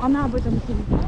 Она об этом не знает.